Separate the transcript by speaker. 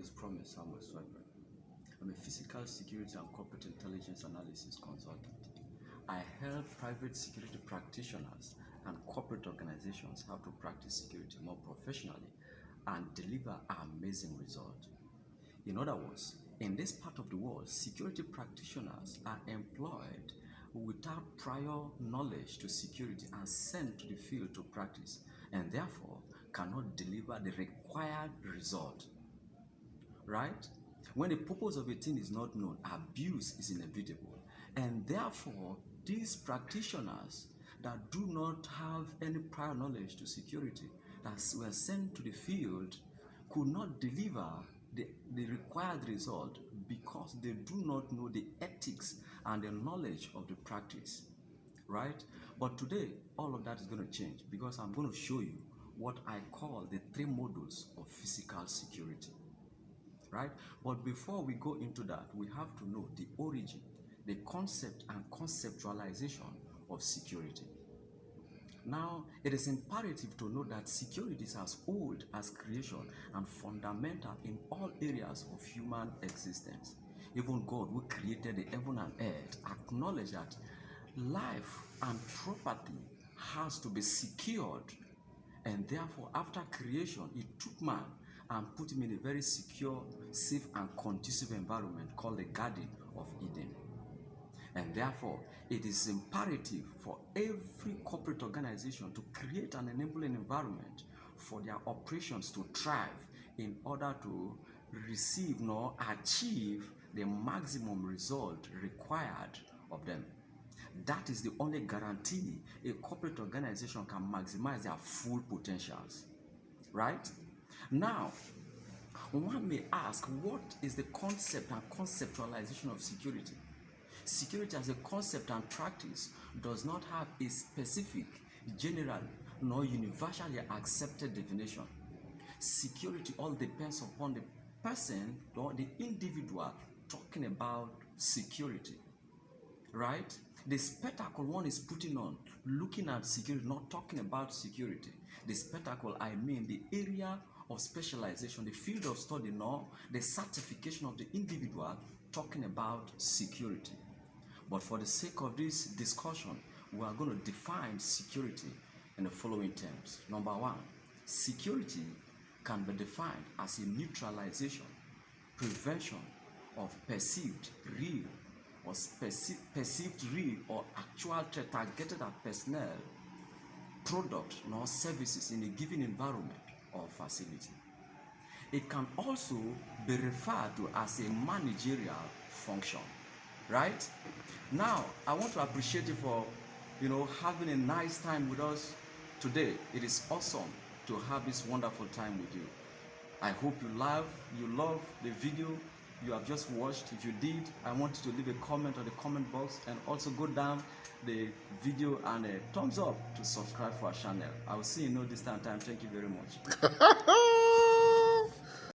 Speaker 1: is Promise Samuel Swiper. I'm a physical security and corporate intelligence analysis consultant. I help private security practitioners and corporate organizations how to practice security more professionally and deliver amazing results. In other words, in this part of the world, security practitioners are employed without prior knowledge to security and sent to the field to practice and therefore cannot deliver the required result. Right? When the purpose of a thing is not known, abuse is inevitable. And therefore, these practitioners that do not have any prior knowledge to security that were sent to the field could not deliver the, the required result because they do not know the ethics and the knowledge of the practice right but today all of that is going to change because i'm going to show you what i call the three modules of physical security right but before we go into that we have to know the origin the concept and conceptualization of security now, it is imperative to know that security is as old as creation and fundamental in all areas of human existence. Even God, who created the heaven and earth, acknowledged that life and property has to be secured. And therefore, after creation, He took man and put him in a very secure, safe, and conducive environment called the Garden of Eden. And therefore, it is imperative for every corporate organization to create an enabling environment for their operations to thrive in order to receive nor achieve the maximum result required of them. That is the only guarantee a corporate organization can maximize their full potentials. Right? Now, one may ask, what is the concept and conceptualization of security? Security as a concept and practice does not have a specific, general, nor universally accepted definition. Security all depends upon the person or the individual talking about security. Right? The spectacle one is putting on, looking at security, not talking about security. The spectacle, I mean the area of specialization, the field of study, nor the certification of the individual talking about security. But for the sake of this discussion, we are going to define security in the following terms. Number one, security can be defined as a neutralization, prevention of perceived real or perceived real or actual threat targeted at personnel, product, nor services in a given environment or facility. It can also be referred to as a managerial function right? Now i want to appreciate you for you know having a nice time with us today. It is awesome to have this wonderful time with you. I hope you love you love the video you have just watched if you did i want you to leave a comment on the comment box and also go down the video and a thumbs up to subscribe for our channel. I will see you no distant time. Thank you very much